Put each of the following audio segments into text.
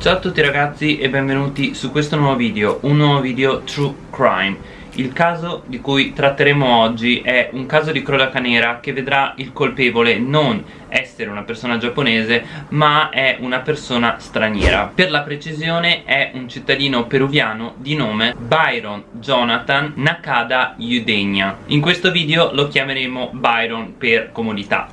Ciao a tutti ragazzi e benvenuti su questo nuovo video, un nuovo video True Crime. Il caso di cui tratteremo oggi è un caso di cronaca nera che vedrà il colpevole non essere una persona giapponese ma è una persona straniera. Per la precisione è un cittadino peruviano di nome Byron Jonathan Nakada Udegna In questo video lo chiameremo Byron per comodità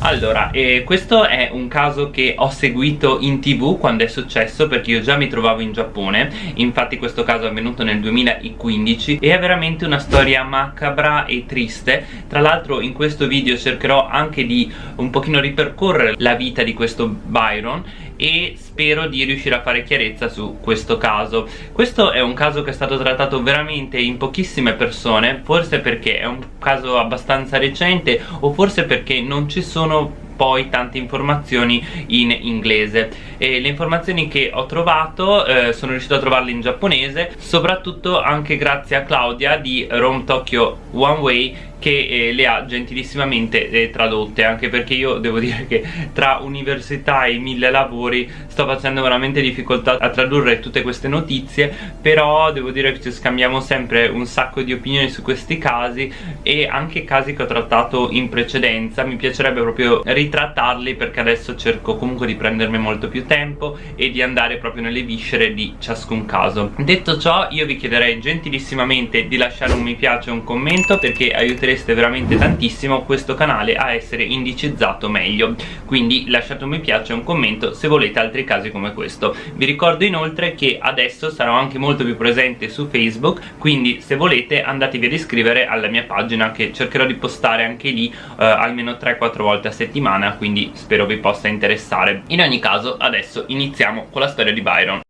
Allora, eh, questo è un caso che ho seguito in tv quando è successo perché io già mi trovavo in Giappone. Infatti questo caso è avvenuto nel 2015 e è veramente una storia macabra e triste. Tra l'altro in questo video cercherò anche di un pochino ripercorrere la vita di questo Byron e spero di riuscire a fare chiarezza su questo caso. Questo è un caso che è stato trattato veramente in pochissime persone forse perché è un caso abbastanza recente o forse perché non ci sono poi tante informazioni in inglese. E le informazioni che ho trovato eh, sono riuscito a trovarle in giapponese soprattutto anche grazie a Claudia di Rome Tokyo One Way che eh, le ha gentilissimamente eh, tradotte anche perché io devo dire che tra università e mille lavori sto facendo veramente difficoltà a tradurre tutte queste notizie però devo dire che ci scambiamo sempre un sacco di opinioni su questi casi e anche casi che ho trattato in precedenza. Mi piacerebbe proprio ritrattarli perché adesso cerco comunque di prendermi molto più tempo e di andare proprio nelle viscere di ciascun caso. Detto ciò io vi chiederei gentilissimamente di lasciare un mi piace e un commento perché aiuterete aiutereste veramente tantissimo questo canale a essere indicizzato meglio. Quindi lasciate un mi piace e un commento se volete altri casi come questo. Vi ricordo inoltre che adesso sarò anche molto più presente su Facebook quindi se volete andatevi ad iscrivere alla mia pagina che cercherò di postare anche lì eh, almeno 3-4 volte a settimana quindi spero vi possa interessare. In ogni caso adesso iniziamo con la storia di Byron.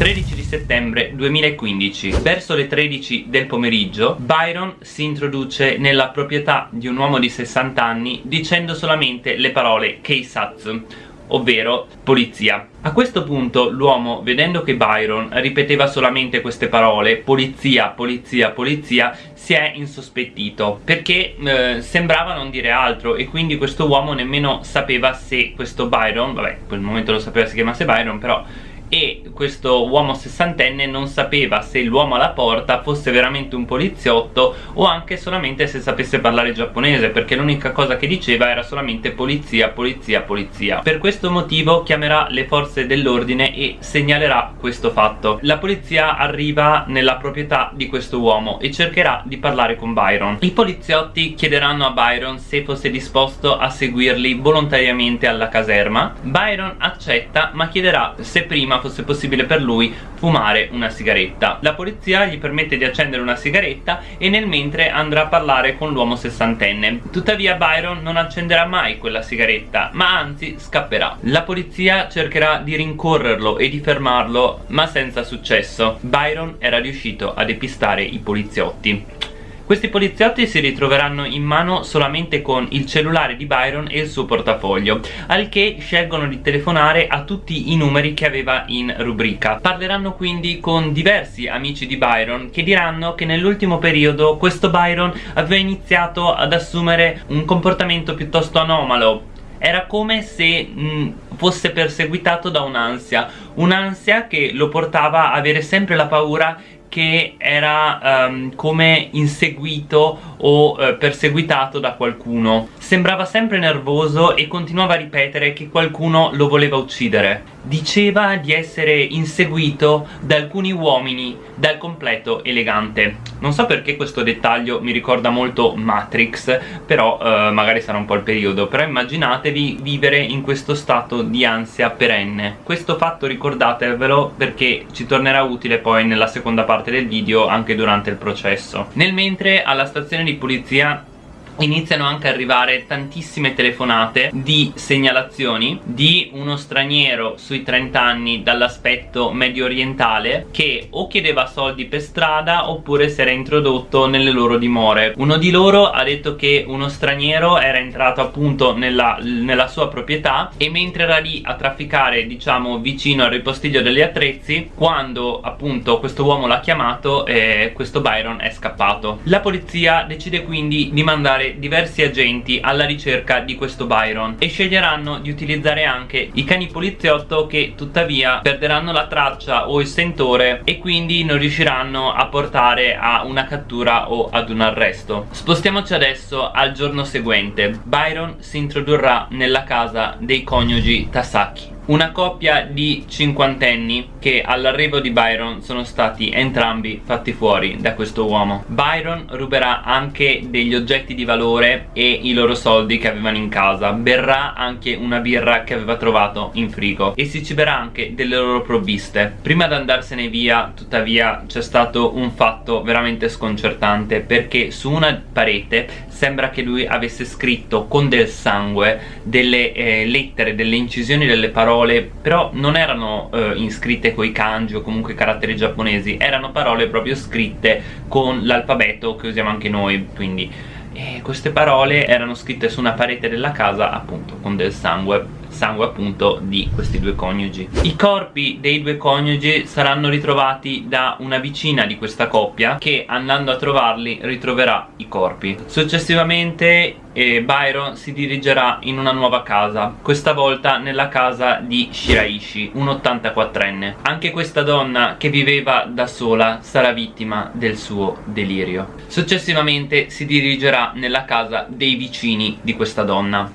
13 di settembre 2015 Verso le 13 del pomeriggio Byron si introduce nella proprietà di un uomo di 60 anni dicendo solamente le parole Keisatsu ovvero polizia. A questo punto l'uomo vedendo che Byron ripeteva solamente queste parole polizia, polizia, polizia si è insospettito perché eh, sembrava non dire altro e quindi questo uomo nemmeno sapeva se questo Byron vabbè in quel momento lo sapeva si chiamasse Byron però e questo uomo sessantenne non sapeva se l'uomo alla porta fosse veramente un poliziotto o anche solamente se sapesse parlare giapponese perché l'unica cosa che diceva era solamente polizia, polizia, polizia. Per questo motivo chiamerà le forze dell'ordine e segnalerà questo fatto. La polizia arriva nella proprietà di questo uomo e cercherà di parlare con Byron. I poliziotti chiederanno a Byron se fosse disposto a seguirli volontariamente alla caserma. Byron accetta ma chiederà se prima fosse possibile per lui fumare una sigaretta. La polizia gli permette di accendere una sigaretta e nel mentre andrà a parlare con l'uomo sessantenne. Tuttavia Byron non accenderà mai quella sigaretta ma anzi scapperà. La polizia cercherà di rincorrerlo e di fermarlo ma senza successo. Byron era riuscito a depistare i poliziotti questi poliziotti si ritroveranno in mano solamente con il cellulare di Byron e il suo portafoglio al che scelgono di telefonare a tutti i numeri che aveva in rubrica. Parleranno quindi con diversi amici di Byron che diranno che nell'ultimo periodo questo Byron aveva iniziato ad assumere un comportamento piuttosto anomalo. Era come se mh, fosse perseguitato da un'ansia un'ansia che lo portava a avere sempre la paura che era um, come inseguito o uh, perseguitato da qualcuno. Sembrava sempre nervoso e continuava a ripetere che qualcuno lo voleva uccidere. Diceva di essere inseguito da alcuni uomini dal completo elegante. Non so perché questo dettaglio mi ricorda molto Matrix però uh, magari sarà un po' il periodo. Però immaginatevi vivere in questo stato di ansia perenne. Questo fatto ricordatevelo perché ci tornerà utile poi nella seconda parte parte del video anche durante il processo. Nel mentre alla stazione di polizia iniziano anche ad arrivare tantissime telefonate di segnalazioni di uno straniero sui 30 anni dall'aspetto medio orientale che o chiedeva soldi per strada oppure si era introdotto nelle loro dimore. Uno di loro ha detto che uno straniero era entrato appunto nella, nella sua proprietà e mentre era lì a trafficare diciamo vicino al ripostiglio degli attrezzi quando appunto questo uomo l'ha chiamato eh, questo Byron è scappato. La polizia decide quindi di mandare diversi agenti alla ricerca di questo Byron e sceglieranno di utilizzare anche i cani poliziotto che tuttavia perderanno la traccia o il sentore e quindi non riusciranno a portare a una cattura o ad un arresto. Spostiamoci adesso al giorno seguente. Byron si introdurrà nella casa dei coniugi Tasaki una coppia di cinquantenni che all'arrivo di Byron sono stati entrambi fatti fuori da questo uomo. Byron ruberà anche degli oggetti di valore e i loro soldi che avevano in casa. Berrà anche una birra che aveva trovato in frigo e si ciberà anche delle loro provviste. Prima di andarsene via tuttavia c'è stato un fatto veramente sconcertante perché su una parete sembra che lui avesse scritto con del sangue delle eh, lettere, delle incisioni delle parole parole però non erano eh, iscritte coi kanji o comunque caratteri giapponesi erano parole proprio scritte con l'alfabeto che usiamo anche noi quindi e queste parole erano scritte su una parete della casa appunto con del sangue sangue appunto di questi due coniugi. I corpi dei due coniugi saranno ritrovati da una vicina di questa coppia che andando a trovarli ritroverà i corpi. Successivamente eh, Byron si dirigerà in una nuova casa questa volta nella casa di Shiraishi un 84enne anche questa donna che viveva da sola sarà vittima del suo delirio. Successivamente si dirigerà nella casa dei vicini di questa donna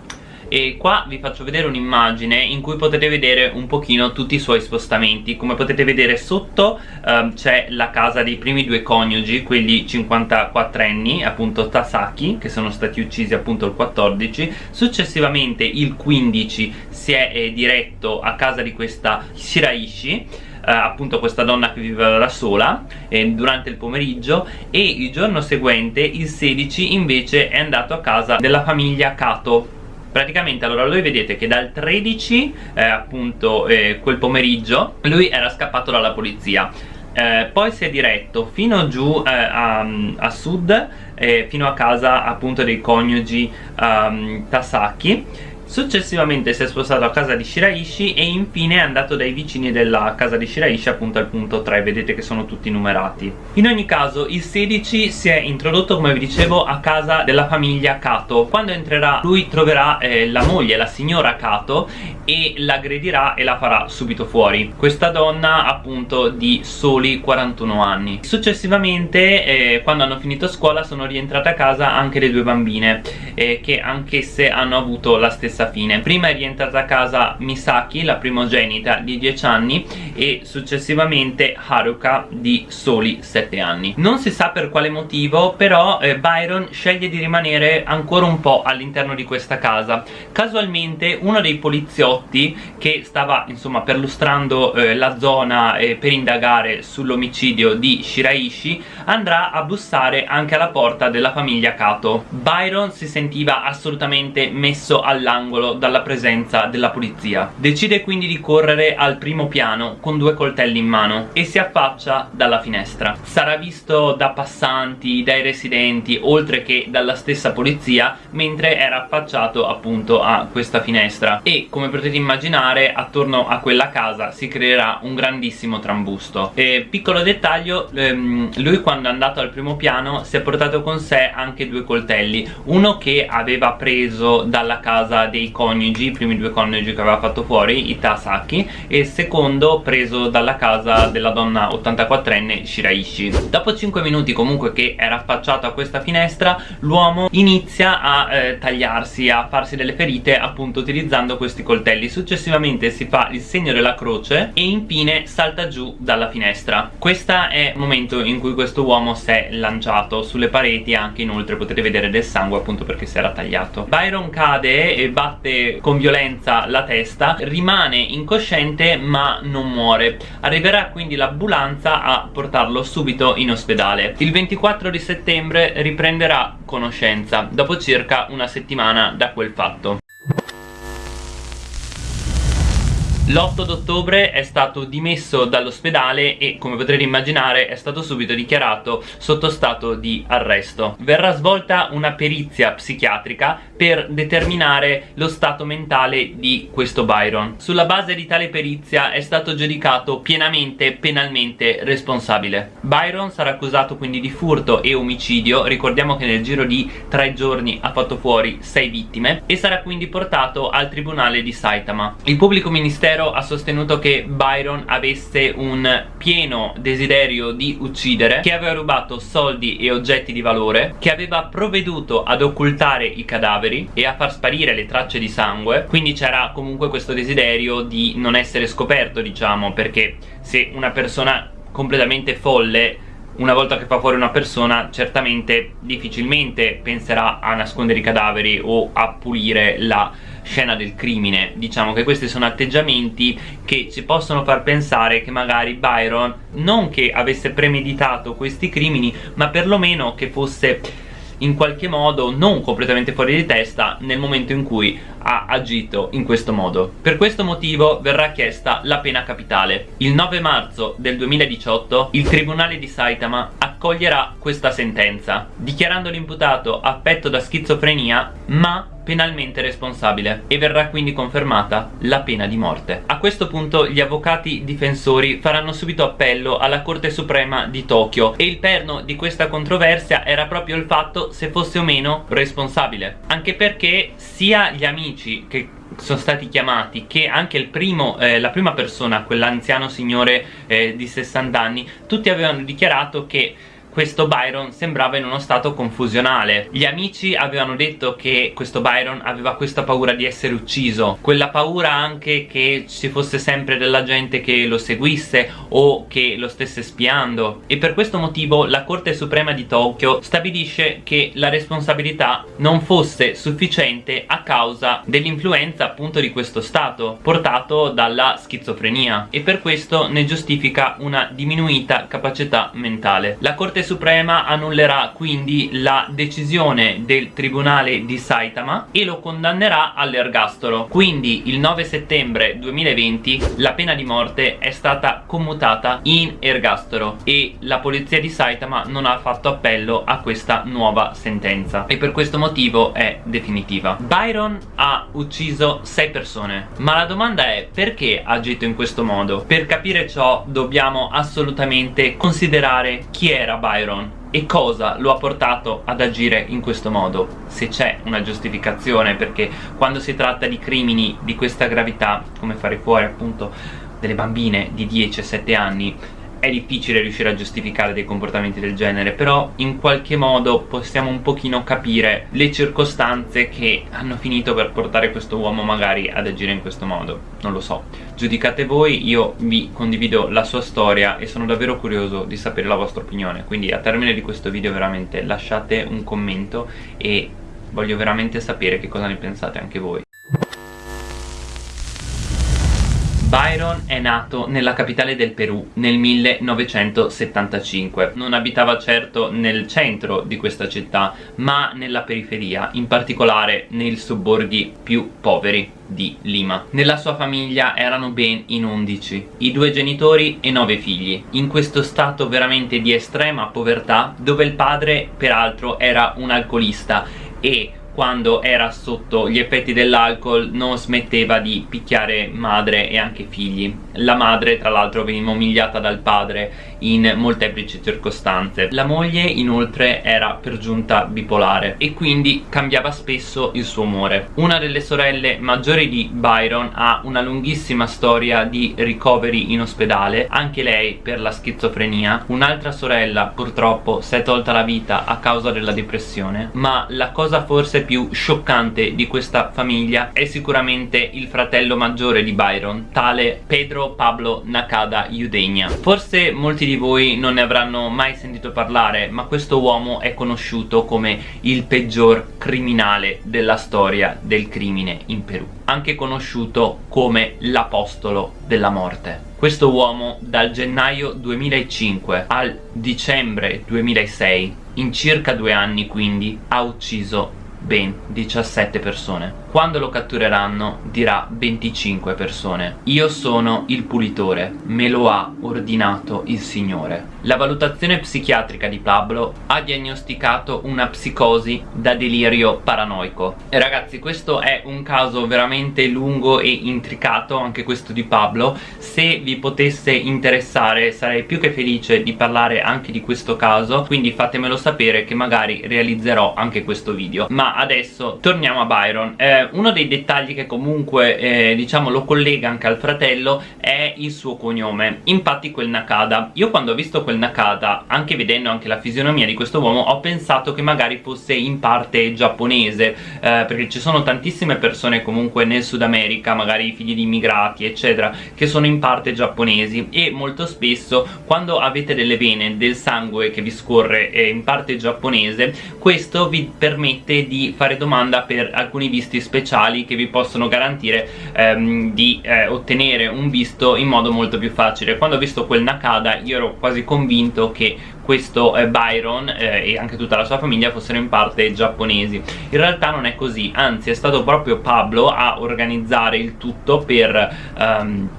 e qua vi faccio vedere un'immagine in cui potete vedere un pochino tutti i suoi spostamenti. Come potete vedere sotto ehm, c'è la casa dei primi due coniugi quelli 54 anni appunto Tasaki che sono stati uccisi appunto il 14 successivamente il 15 si è eh, diretto a casa di questa Shiraishi Uh, appunto questa donna che viveva da sola eh, durante il pomeriggio. E il giorno seguente il 16 invece è andato a casa della famiglia Kato praticamente allora lui vedete che dal 13 eh, appunto eh, quel pomeriggio lui era scappato dalla polizia. Eh, poi si è diretto fino giù eh, a, a, sud eh, fino a casa appunto dei coniugi um, Tasaki Successivamente si è spostato a casa di Shiraishi e infine è andato dai vicini della casa di Shiraishi appunto al punto 3, vedete che sono tutti numerati. In ogni caso il 16 si è introdotto come vi dicevo a casa della famiglia Kato. Quando entrerà lui troverà eh, la moglie, la signora Kato e l'aggredirà e la farà subito fuori. Questa donna appunto di soli 41 anni. Successivamente eh, quando hanno finito scuola sono rientrate a casa anche le due bambine eh, che anch'esse hanno avuto la stessa fine prima è rientrata a casa Misaki, la primogenita di 10 anni e successivamente Haruka di soli 7 anni non si sa per quale motivo però eh, Byron sceglie di rimanere ancora un po' all'interno di questa casa casualmente uno dei poliziotti che stava insomma perlustrando eh, la zona eh, per indagare sull'omicidio di Shiraishi andrà a bussare anche alla porta della famiglia Kato. Byron si sentiva assolutamente messo all'angolo angolo dalla presenza della polizia. Decide quindi di correre al primo piano con due coltelli in mano e si affaccia dalla finestra. Sarà visto da passanti, dai residenti oltre che dalla stessa polizia mentre era affacciato appunto a questa finestra. E come potete immaginare attorno a quella casa si creerà un grandissimo trambusto. E piccolo dettaglio ehm, lui quando è andato al primo piano si è portato con sé anche due coltelli. Uno che aveva preso dalla casa dei coniugi, i primi due coniugi che aveva fatto fuori, i Tasaki e il secondo preso dalla casa della donna 84enne Shiraishi. Dopo 5 minuti comunque che era affacciato a questa finestra l'uomo inizia a eh, tagliarsi, a farsi delle ferite appunto utilizzando questi coltelli successivamente si fa il segno della croce e infine salta giù dalla finestra. Questo è il momento in cui questo uomo si è lanciato sulle pareti anche inoltre potete vedere del sangue appunto perché si era tagliato. Byron cade e batte con violenza la testa rimane incosciente ma non muore. Arriverà quindi l'ambulanza a portarlo subito in ospedale. Il 24 di settembre riprenderà conoscenza dopo circa una settimana da quel fatto L'8 d'ottobre è stato dimesso dall'ospedale e come potrete immaginare è stato subito dichiarato sotto stato di arresto. Verrà svolta una perizia psichiatrica per determinare lo stato mentale di questo Byron. Sulla base di tale perizia è stato giudicato pienamente penalmente responsabile. Byron sarà accusato quindi di furto e omicidio, ricordiamo che nel giro di tre giorni ha fatto fuori sei vittime e sarà quindi portato al tribunale di Saitama. Il pubblico ministero Ministero ha sostenuto che Byron avesse un pieno desiderio di uccidere che aveva rubato soldi e oggetti di valore che aveva provveduto ad occultare i cadaveri e a far sparire le tracce di sangue. Quindi c'era comunque questo desiderio di non essere scoperto diciamo perché se una persona completamente folle una volta che fa fuori una persona certamente difficilmente penserà a nascondere i cadaveri o a pulire la scena del crimine diciamo che questi sono atteggiamenti che ci possono far pensare che magari Byron non che avesse premeditato questi crimini ma perlomeno che fosse in qualche modo non completamente fuori di testa nel momento in cui ha agito in questo modo. Per questo motivo verrà chiesta la pena capitale. Il 9 marzo del 2018 il Tribunale di Saitama accoglierà questa sentenza, dichiarando l'imputato affetto da schizofrenia ma penalmente responsabile e verrà quindi confermata la pena di morte. A questo punto gli avvocati difensori faranno subito appello alla Corte Suprema di Tokyo e il perno di questa controversia era proprio il fatto se fosse o meno responsabile anche perché sia gli amici che sono stati chiamati che anche primo, eh, la prima persona, quell'anziano signore eh, di 60 anni tutti avevano dichiarato che questo Byron sembrava in uno stato confusionale. Gli amici avevano detto che questo Byron aveva questa paura di essere ucciso Quella paura anche che ci fosse sempre della gente che lo seguisse o che lo stesse spiando. E per questo motivo la Corte Suprema di Tokyo stabilisce che la responsabilità non fosse sufficiente a causa dell'influenza appunto di questo stato portato dalla schizofrenia. E per questo ne giustifica una diminuita capacità mentale. La Corte Suprema annullerà quindi la decisione del Tribunale di Saitama e lo condannerà all'ergastolo. Quindi il 9 settembre 2020 la pena di morte è stata commutata in ergastolo e la polizia di Saitama non ha fatto appello a questa nuova sentenza. E per questo motivo è definitiva. Byron ha ucciso 6 persone. Ma la domanda è perché ha agito in questo modo? Per capire ciò dobbiamo assolutamente considerare chi era Byron Byron e cosa lo ha portato ad agire in questo modo? Se c'è una giustificazione perché quando si tratta di crimini di questa gravità come fare fuori appunto delle bambine di 10 7 anni è difficile riuscire a giustificare dei comportamenti del genere però in qualche modo possiamo un pochino capire le circostanze che hanno finito per portare questo uomo magari ad agire in questo modo. Non lo so. Giudicate voi io vi condivido la sua storia e sono davvero curioso di sapere la vostra opinione. Quindi a termine di questo video veramente lasciate un commento e voglio veramente sapere che cosa ne pensate anche voi Byron è nato nella capitale del Perù nel 1975 Non abitava certo nel centro di questa città ma nella periferia, in particolare nei sobborghi più poveri di Lima. Nella sua famiglia erano ben in 11 I due genitori e nove figli. In questo stato veramente di estrema povertà Dove il padre peraltro era un alcolista E quando era sotto gli effetti dell'alcol non smetteva di picchiare madre e anche figli. La madre tra l'altro veniva umiliata dal padre in molteplici circostanze. La moglie inoltre era per giunta bipolare e quindi cambiava spesso il suo umore. Una delle sorelle maggiori di Byron ha una lunghissima storia di ricoveri in ospedale anche lei per la schizofrenia. Un'altra sorella purtroppo si è tolta la vita a causa della depressione ma la cosa forse più scioccante di questa famiglia è sicuramente il fratello maggiore di Byron, tale Pedro Pablo Nakada Udegna. Forse molti di voi non ne avranno mai sentito parlare, ma questo uomo è conosciuto come il peggior criminale della storia del crimine in Perù, anche conosciuto come l'apostolo della morte. Questo uomo dal gennaio 2005 al dicembre 2006 in circa due anni quindi ha ucciso ben 17 persone. Quando lo cattureranno dirà 25 persone. Io sono il pulitore me lo ha ordinato il signore la valutazione psichiatrica di Pablo ha diagnosticato una psicosi da delirio paranoico. E ragazzi questo è un caso veramente lungo e intricato anche questo di Pablo. Se vi potesse interessare sarei più che felice di parlare anche di questo caso quindi fatemelo sapere che magari realizzerò anche questo video. Ma adesso torniamo a Byron. Eh, uno dei dettagli che comunque eh, diciamo lo collega anche al fratello è il suo cognome infatti quel Nakada. Io quando ho visto quel Nakata. Anche vedendo anche la fisionomia di questo uomo ho pensato che magari fosse in parte giapponese eh, perché ci sono tantissime persone comunque nel Sud America magari figli di immigrati eccetera che sono in parte giapponesi. E molto spesso quando avete delle vene del sangue che vi scorre eh, in parte giapponese questo vi permette di fare domanda per alcuni visti speciali che vi possono garantire ehm, di eh, ottenere un visto in modo molto più facile. Quando ho visto quel Nakada io ero quasi convinto convinto che questo eh, Byron eh, e anche tutta la sua famiglia fossero in parte giapponesi. In realtà non è così anzi è stato proprio Pablo a organizzare il tutto per um,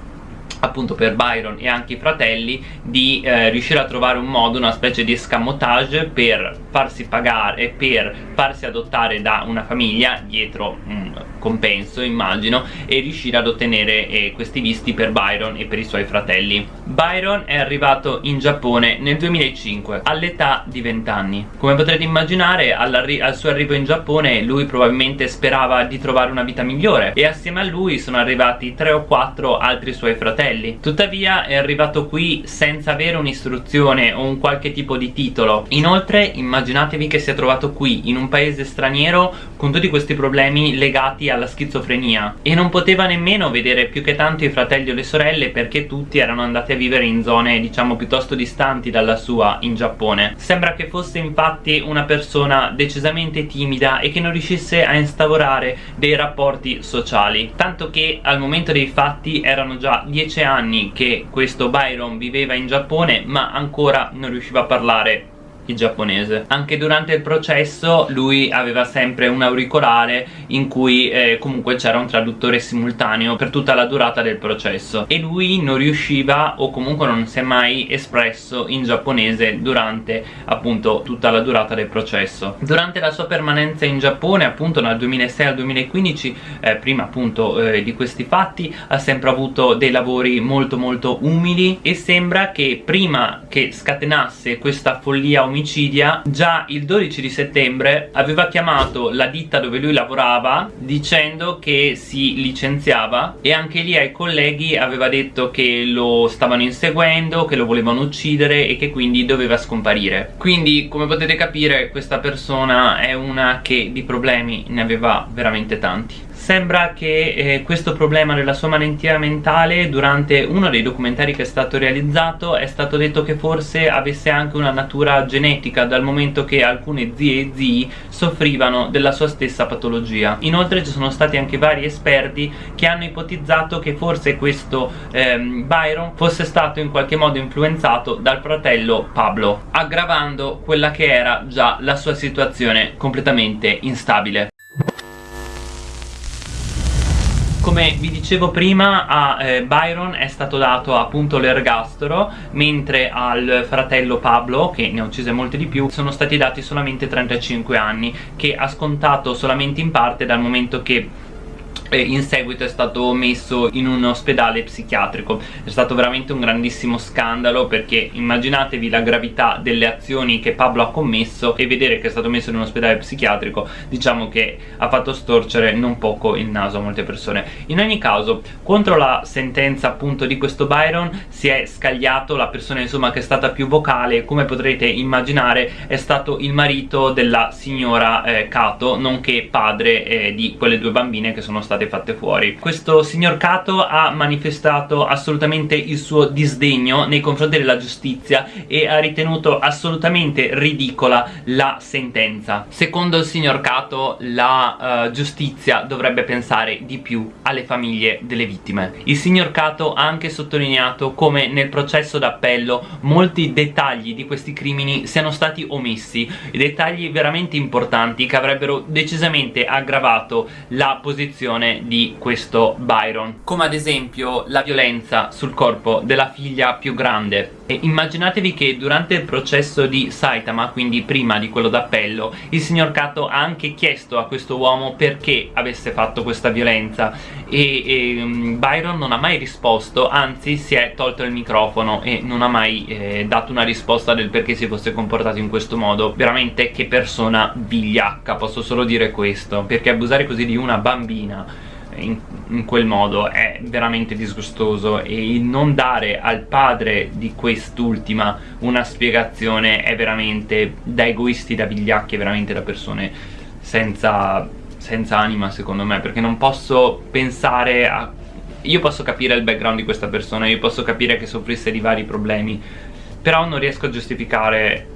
appunto per Byron e anche i fratelli di eh, riuscire a trovare un modo, una specie di escamotage per farsi pagare e per farsi adottare da una famiglia dietro un compenso immagino e riuscire ad ottenere eh, questi visti per Byron e per i suoi fratelli. Byron è arrivato in Giappone nel 2005 all'età di 20 anni come potrete immaginare al suo arrivo in Giappone lui probabilmente sperava di trovare una vita migliore e assieme a lui sono arrivati 3 o 4 altri suoi fratelli tuttavia è arrivato qui senza avere un'istruzione o un qualche tipo di titolo. Inoltre immaginatevi che sia trovato qui in un paese straniero con tutti questi problemi legati alla schizofrenia. E non poteva nemmeno vedere più che tanto i fratelli o le sorelle perché tutti erano andati a vivere in zone diciamo piuttosto distanti dalla sua in Giappone. Sembra che fosse infatti una persona decisamente timida e che non riuscisse a instaurare dei rapporti sociali. Tanto che al momento dei fatti erano già anni che questo Byron viveva in Giappone ma ancora non riusciva a parlare il giapponese. Anche durante il processo lui aveva sempre un auricolare in cui eh, comunque c'era un traduttore simultaneo per tutta la durata del processo. E lui non riusciva o comunque non si è mai espresso in giapponese durante appunto tutta la durata del processo. Durante la sua permanenza in Giappone appunto dal 2006 al 2015 eh, prima appunto eh, di questi fatti ha sempre avuto dei lavori molto molto umili e sembra che prima che scatenasse questa follia omicida omicidia già il 12 di settembre aveva chiamato la ditta dove lui lavorava dicendo che si licenziava e anche lì ai colleghi aveva detto che lo stavano inseguendo, che lo volevano uccidere e che quindi doveva scomparire. Quindi come potete capire questa persona è una che di problemi ne aveva veramente tanti sembra che eh, questo problema della sua malattia mentale durante uno dei documentari che è stato realizzato è stato detto che forse avesse anche una natura genetica dal momento che alcune zie e zii soffrivano della sua stessa patologia. Inoltre ci sono stati anche vari esperti che hanno ipotizzato che forse questo ehm, Byron fosse stato in qualche modo influenzato dal fratello Pablo aggravando quella che era già la sua situazione completamente instabile come vi dicevo prima a eh, Byron è stato dato appunto l'ergastolo mentre al fratello Pablo che ne ha uccise molte di più sono stati dati solamente 35 anni che ha scontato solamente in parte dal momento che e in seguito è stato messo in un ospedale psichiatrico. È stato veramente un grandissimo scandalo perché immaginatevi la gravità delle azioni che Pablo ha commesso e vedere che è stato messo in un ospedale psichiatrico diciamo che ha fatto storcere non poco il naso a molte persone. In ogni caso contro la sentenza appunto di questo Byron si è scagliato la persona insomma che è stata più vocale. Come potrete immaginare è stato il marito della signora eh, Kato nonché padre eh, di quelle due bambine che sono state state fatte fuori. Questo signor Kato ha manifestato assolutamente il suo disdegno nei confronti della giustizia e ha ritenuto assolutamente ridicola la sentenza. Secondo il signor Kato la uh, giustizia dovrebbe pensare di più alle famiglie delle vittime. Il signor Kato ha anche sottolineato come nel processo d'appello molti dettagli di questi crimini siano stati omessi dettagli veramente importanti che avrebbero decisamente aggravato la posizione di questo Byron. Come ad esempio la violenza sul corpo della figlia più grande. E immaginatevi che durante il processo di Saitama, quindi prima di quello d'appello, il signor Kato ha anche chiesto a questo uomo perché avesse fatto questa violenza e, e um, Byron non ha mai risposto, anzi si è tolto il microfono e non ha mai eh, dato una risposta del perché si fosse comportato in questo modo. Veramente che persona vigliacca, posso solo dire questo, perché abusare così di una bambina in, in, quel modo è veramente disgustoso e non dare al padre di quest'ultima una spiegazione è veramente da egoisti, da vigliacchi, veramente da persone senza, senza anima secondo me perché non posso pensare a... io posso capire il background di questa persona, io posso capire che soffrisse di vari problemi però non riesco a giustificare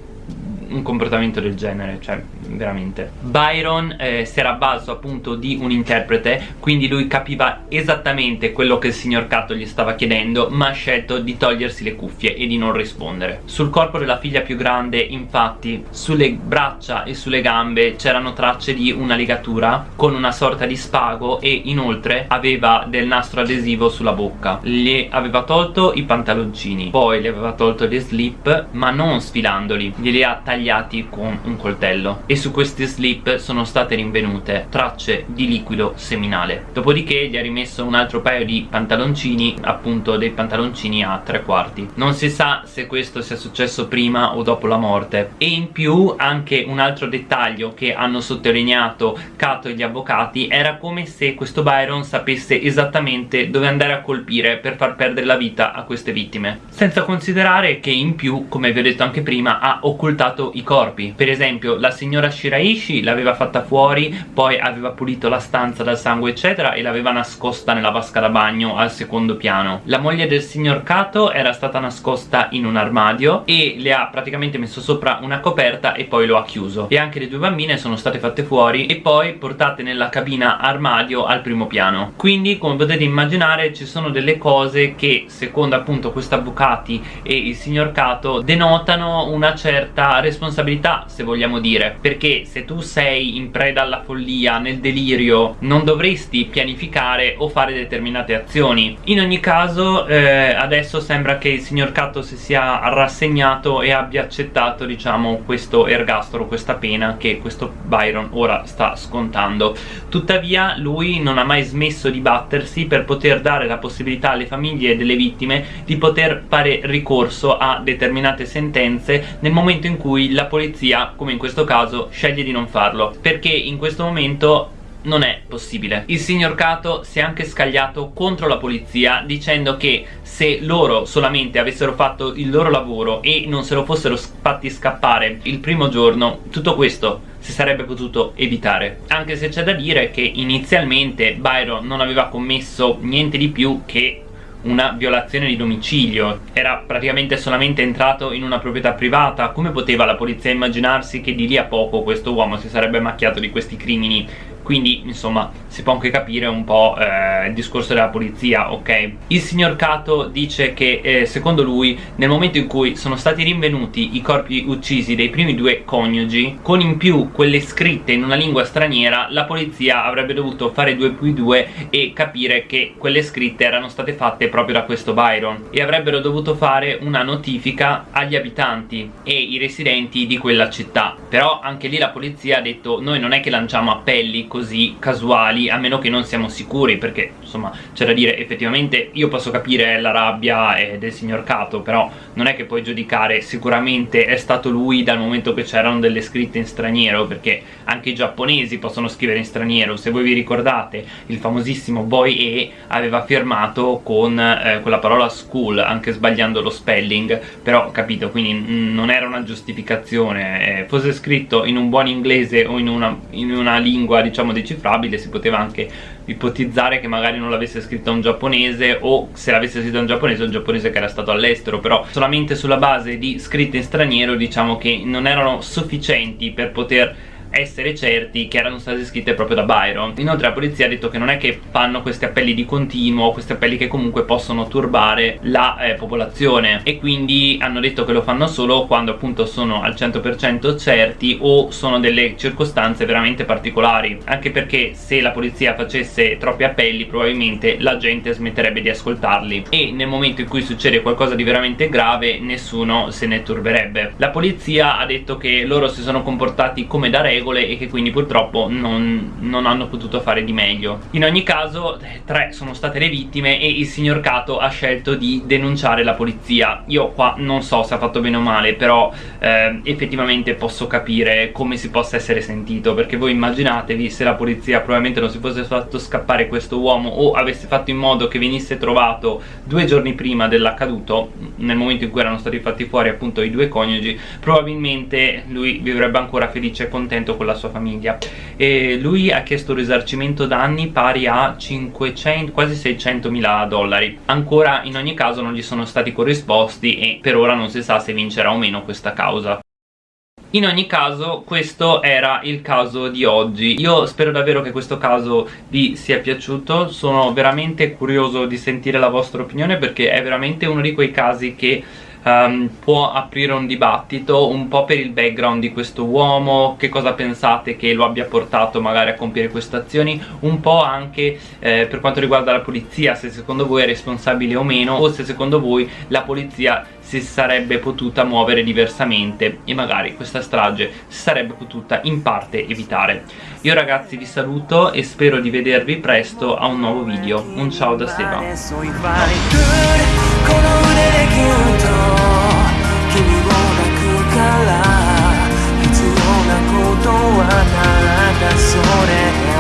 un comportamento del genere, cioè veramente. Byron eh, si era a baso appunto di un interprete quindi lui capiva esattamente quello che il signor Cato gli stava chiedendo ma ha scelto di togliersi le cuffie e di non rispondere. Sul corpo della figlia più grande infatti sulle braccia e sulle gambe c'erano tracce di una legatura con una sorta di spago e inoltre aveva del nastro adesivo sulla bocca. Gli aveva tolto i pantaloncini poi le aveva tolto le slip ma non sfilandoli. Glieli ha tagliati con un coltello. E su questi slip sono state rinvenute tracce di liquido seminale. Dopodiché gli ha rimesso un altro paio di pantaloncini appunto dei pantaloncini a tre quarti. Non si sa se questo sia successo prima o dopo la morte. E in più anche un altro dettaglio che hanno sottolineato Cato e gli avvocati era come se questo Byron sapesse esattamente dove andare a colpire per far perdere la vita a queste vittime. Senza considerare che in più come vi ho detto anche prima ha occultato i corpi. Per esempio la signora Shiraishi l'aveva fatta fuori poi aveva pulito la stanza dal sangue eccetera e l'aveva nascosta nella vasca da bagno al secondo piano. La moglie del signor Kato era stata nascosta in un armadio e le ha praticamente messo sopra una coperta e poi lo ha chiuso. E anche le due bambine sono state fatte fuori e poi portate nella cabina armadio al primo piano. Quindi come potete immaginare ci sono delle cose che secondo appunto questi avvocati e il signor Kato denotano una certa responsabilità se vogliamo dire perché se tu sei in preda alla follia, nel delirio non dovresti pianificare o fare determinate azioni. In ogni caso eh, adesso sembra che il signor Cato si sia rassegnato e abbia accettato diciamo questo ergastolo, questa pena che questo Byron ora sta scontando. Tuttavia lui non ha mai smesso di battersi per poter dare la possibilità alle famiglie delle vittime di poter fare ricorso a determinate sentenze nel momento in cui la polizia come in questo caso sceglie di non farlo perché in questo momento non è possibile. Il signor Cato si è anche scagliato contro la polizia dicendo che se loro solamente avessero fatto il loro lavoro e non se lo fossero fatti scappare il primo giorno tutto questo si sarebbe potuto evitare. Anche se c'è da dire che inizialmente Byron non aveva commesso niente di più che una violazione di domicilio. Era praticamente solamente entrato in una proprietà privata. Come poteva la polizia immaginarsi che di lì a poco questo uomo si sarebbe macchiato di questi crimini quindi insomma si può anche capire un po' eh, il discorso della polizia ok? Il signor Cato dice che eh, secondo lui nel momento in cui sono stati rinvenuti i corpi uccisi dei primi due coniugi con in più quelle scritte in una lingua straniera la polizia avrebbe dovuto fare 2 più 2 e capire che quelle scritte erano state fatte proprio da questo Byron e avrebbero dovuto fare una notifica agli abitanti e i residenti di quella città. Però anche lì la polizia ha detto noi non è che lanciamo appelli così casuali a meno che non siamo sicuri perché insomma c'è da dire effettivamente io posso capire la rabbia eh, del signor Cato però non è che puoi giudicare. Sicuramente è stato lui dal momento che c'erano delle scritte in straniero perché anche i giapponesi possono scrivere in straniero. Se voi vi ricordate il famosissimo Boy E aveva firmato con eh, quella parola school anche sbagliando lo spelling però capito quindi non era una giustificazione. Eh, fosse scritto in un buon inglese o in una, in una lingua diciamo diciamo decifrabile si poteva anche ipotizzare che magari non l'avesse scritta un giapponese o se l'avesse scritta un giapponese un giapponese che era stato all'estero però solamente sulla base di scritte in straniero diciamo che non erano sufficienti per poter essere certi che erano state scritte proprio da Byron. Inoltre la polizia ha detto che non è che fanno questi appelli di continuo questi appelli che comunque possono turbare la eh, popolazione. E quindi hanno detto che lo fanno solo quando appunto sono al 100% certi o sono delle circostanze veramente particolari. Anche perché se la polizia facesse troppi appelli probabilmente la gente smetterebbe di ascoltarli. E nel momento in cui succede qualcosa di veramente grave nessuno se ne turberebbe. La polizia ha detto che loro si sono comportati come da regola regole e che quindi purtroppo non, non hanno potuto fare di meglio. In ogni caso tre sono state le vittime e il signor Cato ha scelto di denunciare la polizia. Io qua non so se ha fatto bene o male però eh, effettivamente posso capire come si possa essere sentito perché voi immaginatevi se la polizia probabilmente non si fosse fatto scappare questo uomo o avesse fatto in modo che venisse trovato due giorni prima dell'accaduto nel momento in cui erano stati fatti fuori appunto i due coniugi probabilmente lui vivrebbe ancora felice e contento con la sua famiglia. E lui ha chiesto un risarcimento danni pari a 500, quasi 600 mila dollari. Ancora in ogni caso non gli sono stati corrisposti e per ora non si sa se vincerà o meno questa causa. In ogni caso questo era il caso di oggi. Io spero davvero che questo caso vi sia piaciuto. Sono veramente curioso di sentire la vostra opinione Perché è veramente uno di quei casi che um, può aprire un dibattito un po' per il background di questo uomo che cosa pensate che lo abbia portato magari a compiere queste azioni un po' anche eh, per quanto riguarda la polizia se secondo voi è responsabile o meno o se secondo voi la polizia si sarebbe potuta muovere diversamente e magari questa strage si sarebbe potuta in parte evitare. Io ragazzi vi saluto e spero di vedervi presto a un nuovo video. Un ciao da Seba 必要なことはただそれ